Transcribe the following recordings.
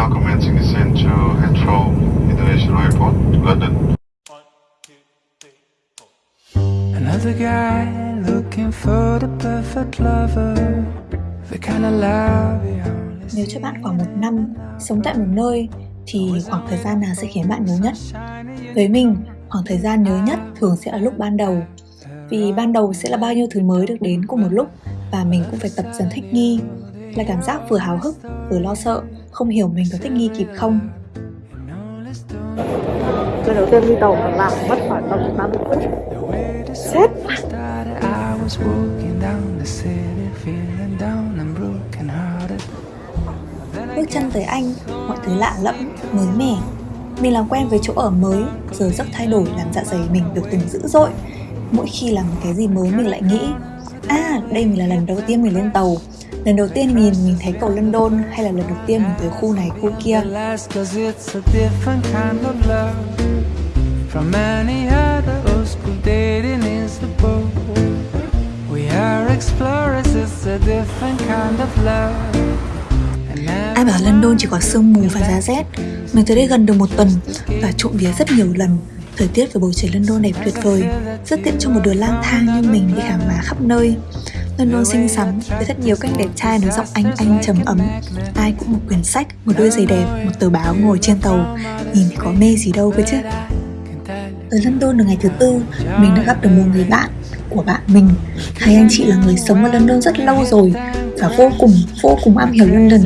now commencing descent to Heathrow International Airport, London. Another guy looking for the perfect lover The kind of love you only Nếu cho bạn khoảng một năm sống tại một nơi thì khoảng thời gian nào sẽ khiến bạn nhớ nhất? Với mình, khoảng thời gian nhớ nhất thường sẽ là lúc ban đầu. Vì ban đầu sẽ là bao nhiêu thứ mới được đến cùng một lúc và mình cũng phải tập dần thích nghi. Là cảm giác vừa háo hức, vừa lo sợ, không hiểu mình có thích nghi kịp không. lần đầu tiên đi tàu mà làm mất khoảng tầm 30 phút hearted Bước chân tới Anh, mọi thứ lạ lẫm, mới mẻ. Mình làm quen với chỗ ở mới, giờ giấc thay đổi làm dạ dày mình được từng dữ dội. Mỗi khi làm một cái gì mới mình lại nghĩ À, đây mình là lần đầu tiên mình lên tàu Lần đầu tiên nhìn mình thấy cầu London hay là lần đầu tiên mình tới khu này khu kia? Last cause it's a different kind of love From any other old school dating is the boat. We are explorers, it's a different kind of love. And now Ai bảo London chỉ có sương mù và giá rét? Mình tới đây gần được một tuần và trộm vía rất nhiều lần Thời tiết và bầu trời London đẹp tuyệt vời Rất tiện cho một đứa lang thang như mình đi khám phá khắp nơi. London xinh xắn với rất nhiều các đẹp trai nói giọng Anh Anh trầm ấm. Ai cũng một quyển sách, một đôi giày đẹp, một tờ báo ngồi trên tàu. Nhìn thì có mê gì đâu cơ chứ. Ở London được ngày thứ tư, mình đã gặp được một người bạn của bạn mình. Hai anh chị là người sống ở London rất lâu rồi và vô cùng, vô cùng am hiểu London.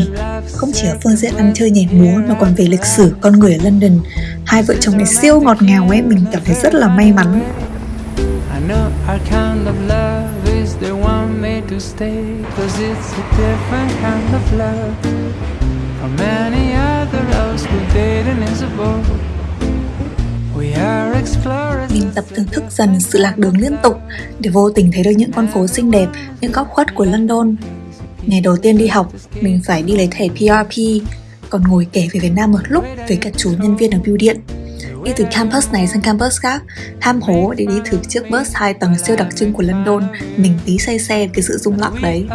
Không chỉ ở phương diện ăn chơi nhảy múa mà còn về lịch sử con người ở London. Hai vợ chồng này siêu ngọt ngào ấy, mình cảm thấy rất là may mắn. I know our kind of love is the one made to stay Cause it's a different kind of love. From any other else who dating is a boat We are explorers. Mình tập thưởng thức dần sự lạc đường liên tục để vô tình thấy được những con phố xinh đẹp, những góc khuất của London. Ngày đầu tiên đi học, mình phải đi lấy thẻ PRP, còn ngồi kể về Việt Nam một lúc với cả chú nhân viên ở bưu điện. Đi từ campus này sang campus khác, ham hố để đi thử chiếc bus 2 tầng siêu đặc trưng của London. Mình tí say xe với cái sự rung lắc đấy.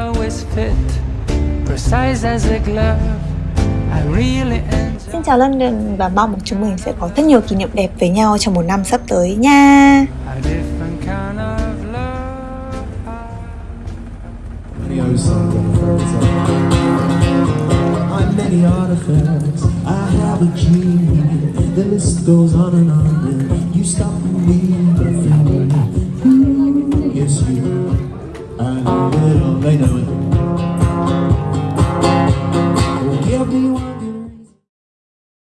Xin chào London và mong chúng mình sẽ có rất nhiều kỷ niệm đẹp với nhau trong một năm sắp tới nha. a different many artifacts, I have a dream. The list goes on and on. And you stop me,